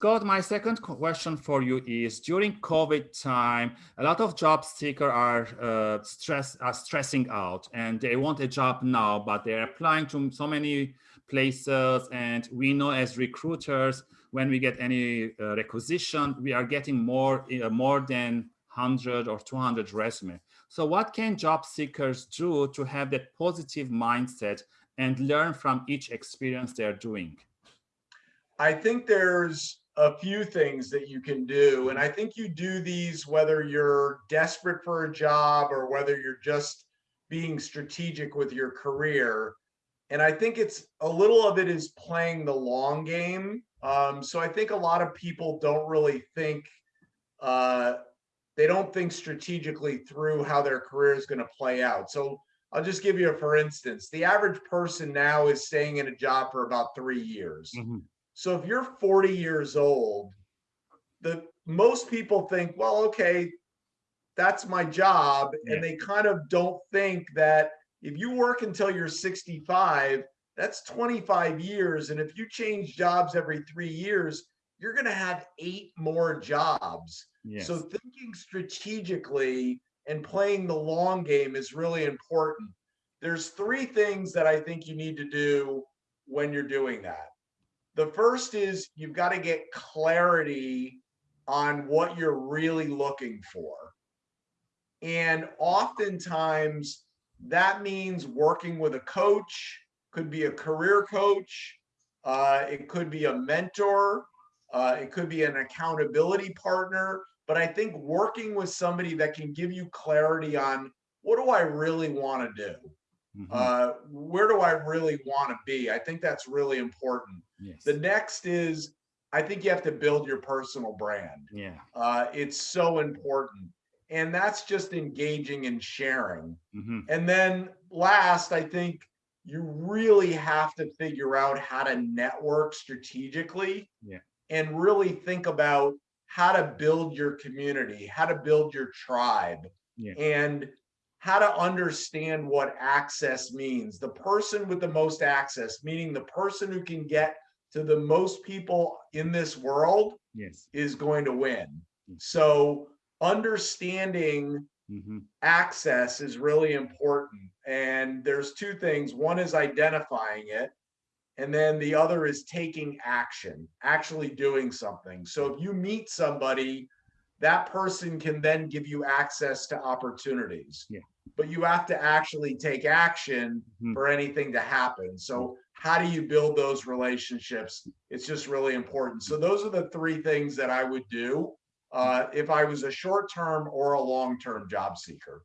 Scott, my second question for you is during COVID time, a lot of job seekers are uh, stress are stressing out and they want a job now, but they're applying to so many places. And we know as recruiters, when we get any uh, requisition, we are getting more uh, more than 100 or 200 resume. So what can job seekers do to have that positive mindset and learn from each experience they're doing? I think there's a few things that you can do. And I think you do these whether you're desperate for a job or whether you're just being strategic with your career. And I think it's a little of it is playing the long game. Um, so I think a lot of people don't really think, uh, they don't think strategically through how their career is going to play out. So I'll just give you a for instance. The average person now is staying in a job for about three years. Mm -hmm. So if you're 40 years old, the most people think, well, okay, that's my job. Yeah. And they kind of don't think that if you work until you're 65, that's 25 years. And if you change jobs every three years, you're going to have eight more jobs. Yes. So thinking strategically and playing the long game is really important. There's three things that I think you need to do when you're doing that. The first is you've got to get clarity on what you're really looking for. And oftentimes that means working with a coach, could be a career coach, uh, it could be a mentor, uh, it could be an accountability partner. But I think working with somebody that can give you clarity on what do I really want to do? Mm -hmm. uh, where do I really want to be? I think that's really important. Yes. The next is, I think you have to build your personal brand. Yeah. Uh, it's so important. And that's just engaging and sharing. Mm -hmm. And then last, I think you really have to figure out how to network strategically yeah. and really think about how to build your community, how to build your tribe. Yeah. And how to understand what access means. The person with the most access, meaning the person who can get to the most people in this world yes. is going to win. So understanding mm -hmm. access is really important. And there's two things. One is identifying it. And then the other is taking action, actually doing something. So if you meet somebody that person can then give you access to opportunities. Yeah. But you have to actually take action mm-hmm. for anything to happen. So how do you build those relationships? It's just really important. So those are the three things that I would do uh, if I was a short-term or a long-term job seeker.